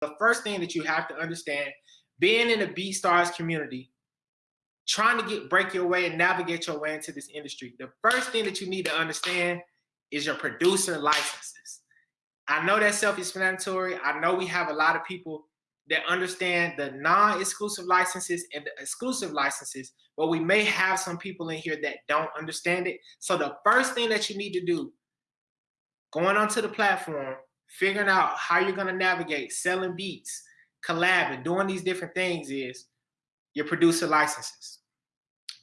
the first thing that you have to understand, being in the BeatStars community, trying to get break your way and navigate your way into this industry, the first thing that you need to understand is your producer licenses. I know that's self-explanatory. I know we have a lot of people that understand the non-exclusive licenses and the exclusive licenses, but we may have some people in here that don't understand it. So the first thing that you need to do, going onto the platform, figuring out how you're gonna navigate selling beats, collabing, doing these different things is your producer licenses.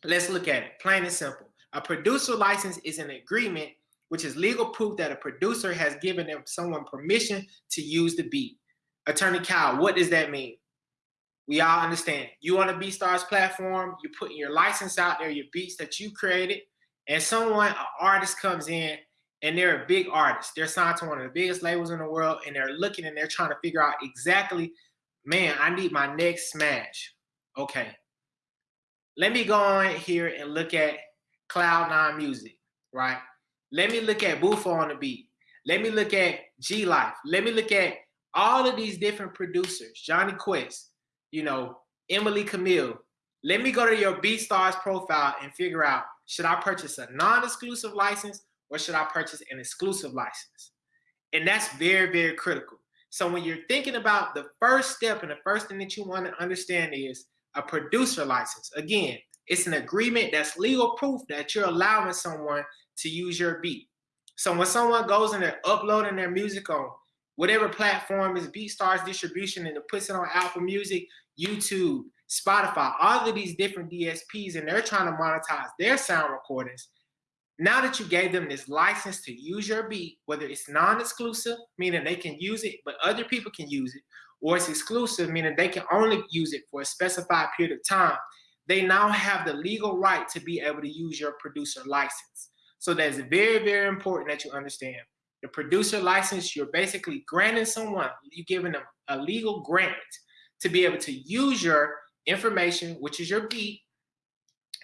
Let's look at it, plain and simple. A producer license is an agreement which is legal proof that a producer has given them someone permission to use the beat. Attorney Kyle, what does that mean? We all understand. You on the BeatStars platform, you're putting your license out there, your beats that you created, and someone, an artist comes in and they're a big artist. They're signed to one of the biggest labels in the world and they're looking and they're trying to figure out exactly, man, I need my next smash. Okay. Let me go on here and look at Cloud9 Music, right? Let me look at Bufo on the beat. Let me look at G Life. Let me look at all of these different producers, Johnny Quest, you know, Emily Camille. Let me go to your BeatStars profile and figure out, should I purchase a non-exclusive license or should I purchase an exclusive license? And that's very, very critical. So when you're thinking about the first step and the first thing that you want to understand is a producer license. Again, it's an agreement that's legal proof that you're allowing someone to use your beat. So when someone goes and they're uploading their music on whatever platform is BeatStars distribution and it puts it on Apple Music, YouTube, Spotify, all of these different DSPs, and they're trying to monetize their sound recordings, now that you gave them this license to use your beat, whether it's non-exclusive, meaning they can use it, but other people can use it, or it's exclusive, meaning they can only use it for a specified period of time, they now have the legal right to be able to use your producer license. So that's very, very important that you understand. The producer license, you're basically granting someone, you're giving them a legal grant to be able to use your information, which is your beat,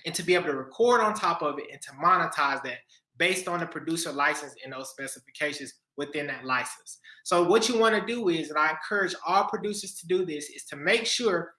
and to be able to record on top of it and to monetize that based on the producer license and those specifications within that license. So what you want to do is, and I encourage all producers to do this, is to make sure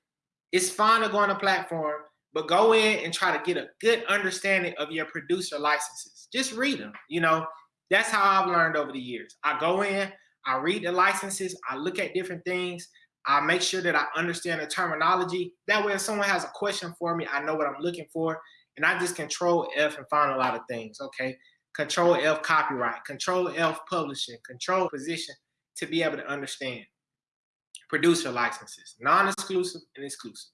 it's fine to go on a platform, but go in and try to get a good understanding of your producer licenses. Just read them. You know, that's how I've learned over the years. I go in, I read the licenses, I look at different things, I make sure that I understand the terminology. That way, if someone has a question for me, I know what I'm looking for. And I just control F and find a lot of things, okay? Control F copyright, control F publishing, control position to be able to understand producer licenses, non-exclusive and exclusive.